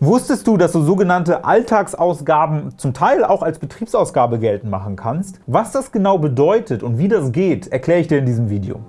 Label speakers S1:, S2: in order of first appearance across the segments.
S1: Wusstest du, dass du sogenannte Alltagsausgaben zum Teil auch als Betriebsausgabe geltend machen kannst? Was das genau bedeutet und wie das geht, erkläre ich dir in diesem Video.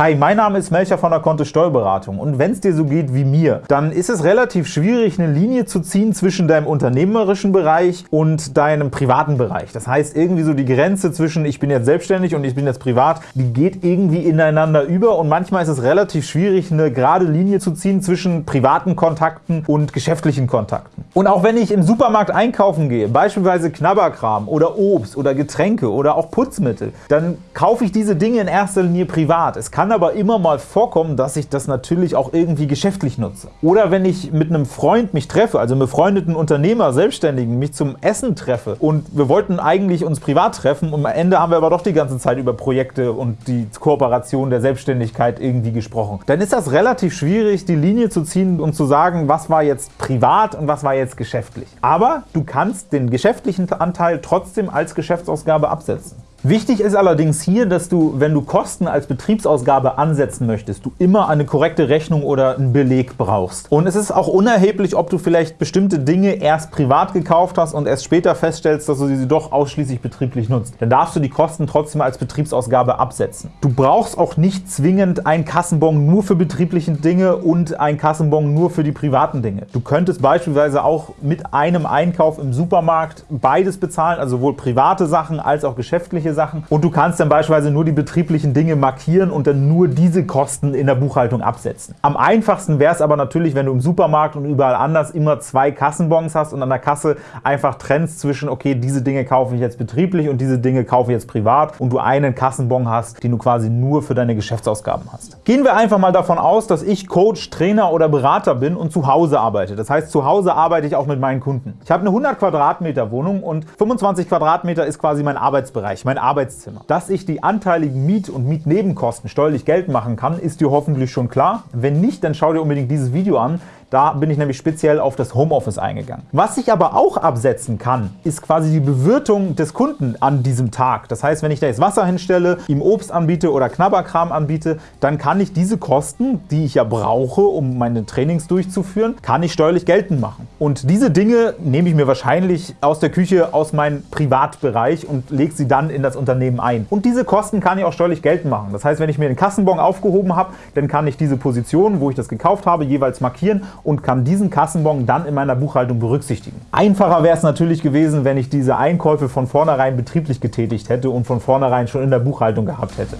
S1: Hi, mein Name ist Melcher von der Kontist Steuerberatung und wenn es dir so geht wie mir, dann ist es relativ schwierig, eine Linie zu ziehen zwischen deinem unternehmerischen Bereich und deinem privaten Bereich. Das heißt, irgendwie so die Grenze zwischen ich bin jetzt selbstständig und ich bin jetzt privat, die geht irgendwie ineinander über und manchmal ist es relativ schwierig, eine gerade Linie zu ziehen zwischen privaten Kontakten und geschäftlichen Kontakten. Und auch wenn ich im Supermarkt einkaufen gehe, beispielsweise Knabberkram oder Obst oder Getränke oder auch Putzmittel, dann kaufe ich diese Dinge in erster Linie privat. Es kann kann aber immer mal vorkommen, dass ich das natürlich auch irgendwie geschäftlich nutze. Oder wenn ich mit einem Freund mich treffe, also einem befreundeten Unternehmer, Selbstständigen, mich zum Essen treffe und wir wollten eigentlich uns privat treffen und am Ende haben wir aber doch die ganze Zeit über Projekte und die Kooperation der Selbstständigkeit irgendwie gesprochen. Dann ist das relativ schwierig, die Linie zu ziehen und zu sagen, was war jetzt privat und was war jetzt geschäftlich. Aber du kannst den geschäftlichen Anteil trotzdem als Geschäftsausgabe absetzen. Wichtig ist allerdings hier, dass du, wenn du Kosten als Betriebsausgabe ansetzen möchtest, du immer eine korrekte Rechnung oder einen Beleg brauchst. Und es ist auch unerheblich, ob du vielleicht bestimmte Dinge erst privat gekauft hast und erst später feststellst, dass du sie doch ausschließlich betrieblich nutzt. Dann darfst du die Kosten trotzdem als Betriebsausgabe absetzen. Du brauchst auch nicht zwingend einen Kassenbon nur für betriebliche Dinge und einen Kassenbon nur für die privaten Dinge. Du könntest beispielsweise auch mit einem Einkauf im Supermarkt beides bezahlen, also sowohl private Sachen als auch geschäftliche solche Sachen. Und du kannst dann beispielsweise nur die betrieblichen Dinge markieren und dann nur diese Kosten in der Buchhaltung absetzen. Am einfachsten wäre es aber natürlich, wenn du im Supermarkt und überall anders immer zwei Kassenbons hast und an der Kasse einfach trennst zwischen, okay, diese Dinge kaufe ich jetzt betrieblich und diese Dinge kaufe ich jetzt privat und du einen Kassenbon hast, den du quasi nur für deine Geschäftsausgaben hast. Gehen wir einfach mal davon aus, dass ich Coach, Trainer oder Berater bin und zu Hause arbeite. Das heißt, zu Hause arbeite ich auch mit meinen Kunden. Ich habe eine 100 Quadratmeter Wohnung und 25 Quadratmeter ist quasi mein Arbeitsbereich, mein Arbeitszimmer. Dass ich die anteiligen Miet- und Mietnebenkosten steuerlich geltend machen kann, ist dir hoffentlich schon klar. Wenn nicht, dann schau dir unbedingt dieses Video an. Da bin ich nämlich speziell auf das Homeoffice eingegangen. Was ich aber auch absetzen kann, ist quasi die Bewirtung des Kunden an diesem Tag. Das heißt, wenn ich da jetzt Wasser hinstelle, ihm Obst anbiete oder Knabberkram anbiete, dann kann ich diese Kosten, die ich ja brauche, um meine Trainings durchzuführen, kann ich steuerlich geltend machen. Und diese Dinge nehme ich mir wahrscheinlich aus der Küche, aus meinem Privatbereich und lege sie dann in das Unternehmen ein. Und diese Kosten kann ich auch steuerlich geltend machen. Das heißt, wenn ich mir den Kassenbon aufgehoben habe, dann kann ich diese Position, wo ich das gekauft habe, jeweils markieren und kann diesen Kassenbon dann in meiner Buchhaltung berücksichtigen. Einfacher wäre es natürlich gewesen, wenn ich diese Einkäufe von vornherein betrieblich getätigt hätte und von vornherein schon in der Buchhaltung gehabt hätte.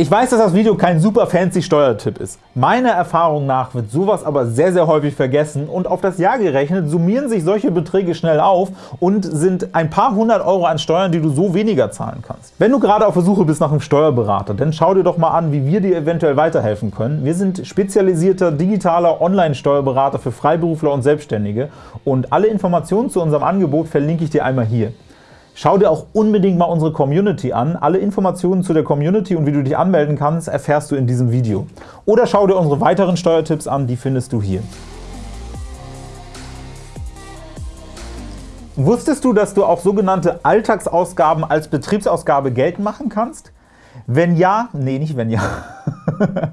S1: Ich weiß, dass das Video kein super fancy Steuertipp ist. Meiner Erfahrung nach wird sowas aber sehr, sehr häufig vergessen und auf das Jahr gerechnet summieren sich solche Beträge schnell auf und sind ein paar hundert Euro an Steuern, die du so weniger zahlen kannst. Wenn du gerade auf der Suche bist nach einem Steuerberater, dann schau dir doch mal an, wie wir dir eventuell weiterhelfen können. Wir sind spezialisierter digitaler Online-Steuerberater für Freiberufler und Selbstständige und alle Informationen zu unserem Angebot verlinke ich dir einmal hier. Schau dir auch unbedingt mal unsere Community an. Alle Informationen zu der Community und wie du dich anmelden kannst, erfährst du in diesem Video. Oder schau dir unsere weiteren Steuertipps an, die findest du hier. Wusstest du, dass du auch sogenannte Alltagsausgaben als Betriebsausgabe geltend machen kannst? Wenn ja, nee, nicht wenn ja.